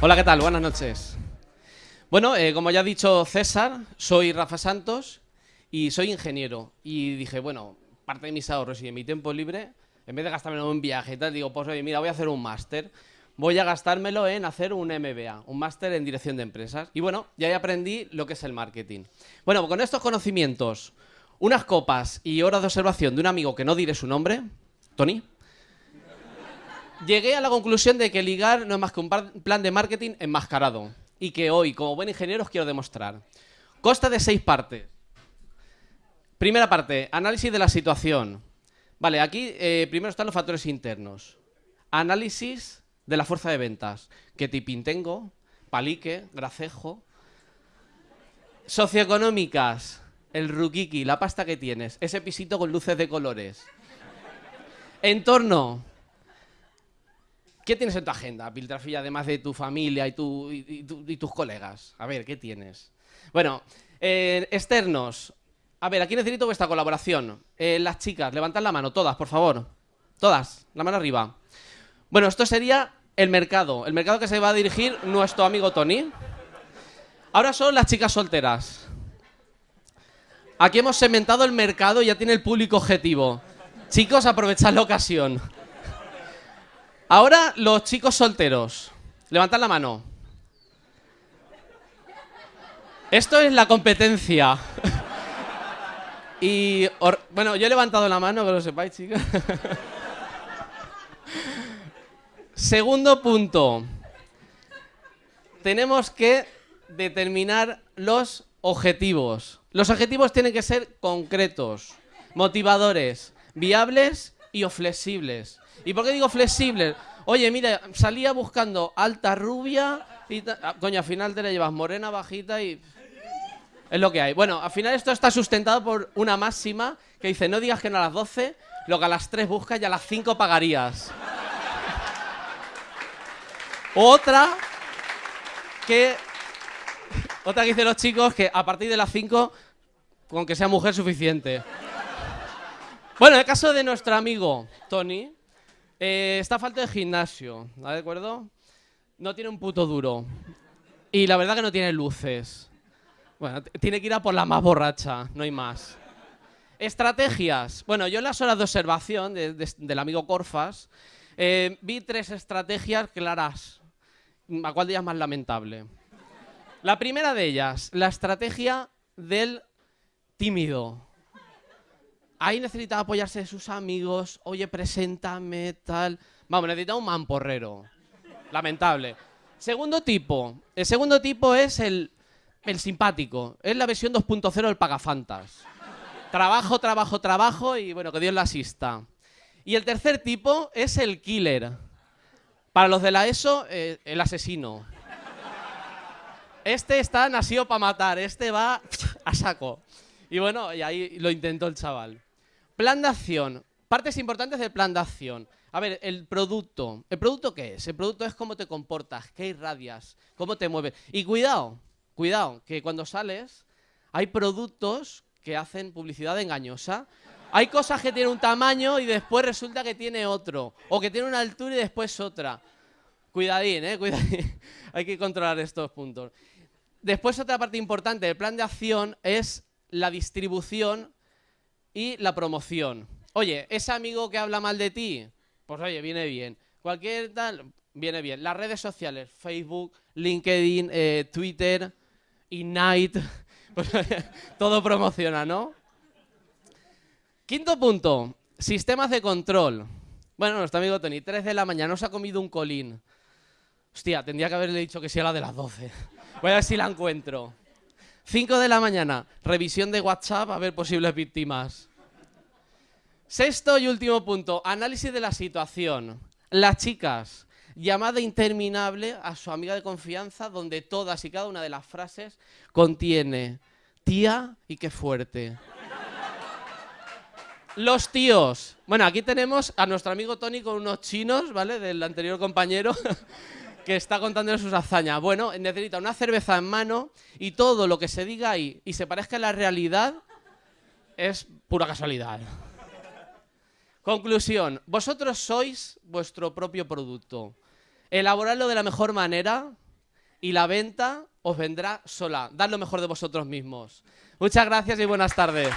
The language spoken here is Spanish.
Hola, ¿qué tal? Buenas noches. Bueno, eh, como ya ha dicho César, soy Rafa Santos y soy ingeniero. Y dije, bueno, parte de mis ahorros y de mi tiempo libre, en vez de gastármelo en un viaje y tal, digo, pues oye, mira, voy a hacer un máster. Voy a gastármelo en hacer un MBA, un máster en dirección de empresas. Y bueno, ya aprendí lo que es el marketing. Bueno, con estos conocimientos, unas copas y horas de observación de un amigo que no diré su nombre, Tony, llegué a la conclusión de que ligar no es más que un plan de marketing enmascarado. Y que hoy, como buen ingeniero, os quiero demostrar. Consta de seis partes. Primera parte, análisis de la situación. Vale, aquí eh, primero están los factores internos. Análisis de la fuerza de ventas. ¿Qué tipín tengo? Palique, gracejo. Socioeconómicas. El rukiki, la pasta que tienes. Ese pisito con luces de colores. Entorno. ¿Qué tienes en tu agenda, Piltrafilla, además de tu familia y, tus colegas? A ver, ¿qué tienes? Bueno, eh, externos. A ver, aquí necesito vuestra colaboración. Eh, las chicas, levantad la mano, todas, por favor. Todas, la mano arriba. Bueno, esto sería el mercado. El mercado que se va a dirigir nuestro amigo Tony. Ahora son las chicas solteras. Aquí hemos segmentado el mercado y ya tiene el público objetivo. Chicos, aprovechad la ocasión. Ahora los chicos solteros. Levantad la mano. Esto es la competencia. Y, bueno, yo he levantado la mano, que lo sepáis, chicos. Segundo punto. Tenemos que determinar los objetivos. Los objetivos tienen que ser concretos, motivadores, viables y o flexibles. ¿Y por qué digo flexibles? Oye, mira, salía buscando alta rubia y... Ah, coño, al final te la llevas morena, bajita y... Es lo que hay. Bueno, al final esto está sustentado por una máxima que dice, no digas que no a las 12, lo que a las 3 buscas y a las 5 pagarías. Otra que... Otra que dicen los chicos que a partir de las 5, con que sea mujer suficiente. Bueno, en el caso de nuestro amigo Tony, eh, está falta de gimnasio, ¿de acuerdo? No tiene un puto duro. Y la verdad que no tiene luces. Bueno, tiene que ir a por la más borracha, no hay más. Estrategias. Bueno, yo en las horas de observación del amigo Corfas eh, vi tres estrategias claras. ¿A cuál de ellas más lamentable? La primera de ellas, la estrategia del tímido. Ahí necesitaba apoyarse de sus amigos. Oye, preséntame, tal. Vamos, necesitaba un mamporrero. Lamentable. Segundo tipo. El segundo tipo es el el simpático. Es la versión 2.0 del Pagafantas. Trabajo, trabajo, trabajo y bueno, que Dios la asista. Y el tercer tipo es el killer. Para los de la ESO, eh, el asesino. Este está nacido para matar, este va a saco. Y bueno, y ahí lo intentó el chaval. Plan de acción. Partes importantes del plan de acción. A ver, el producto. ¿El producto qué es? El producto es cómo te comportas, qué irradias, cómo te mueves. Y cuidado, Cuidado, que cuando sales hay productos que hacen publicidad engañosa. Hay cosas que tienen un tamaño y después resulta que tiene otro. O que tiene una altura y después otra. Cuidadín, ¿eh? Cuidadín. hay que controlar estos puntos. Después otra parte importante del plan de acción es la distribución y la promoción. Oye, ese amigo que habla mal de ti, pues oye, viene bien. Cualquier tal, viene bien. Las redes sociales, Facebook, LinkedIn, eh, Twitter, Night. Pues, todo promociona, ¿no? Quinto punto, sistemas de control. Bueno, nuestro amigo Tony, 3 de la mañana, nos ha comido un colín. Hostia, tendría que haberle dicho que sí a la de las 12. Voy a ver si la encuentro. 5 de la mañana, revisión de WhatsApp a ver posibles víctimas. Sexto y último punto, análisis de la situación. Las chicas, llamada interminable a su amiga de confianza donde todas y cada una de las frases contiene tía y qué fuerte. Los tíos. Bueno, aquí tenemos a nuestro amigo Tony con unos chinos, ¿vale? Del anterior compañero que está contando sus hazañas. Bueno, necesita una cerveza en mano y todo lo que se diga ahí y se parezca a la realidad es pura casualidad. Conclusión, vosotros sois vuestro propio producto elaborarlo de la mejor manera, y la venta os vendrá sola. Dad lo mejor de vosotros mismos. Muchas gracias y buenas tardes.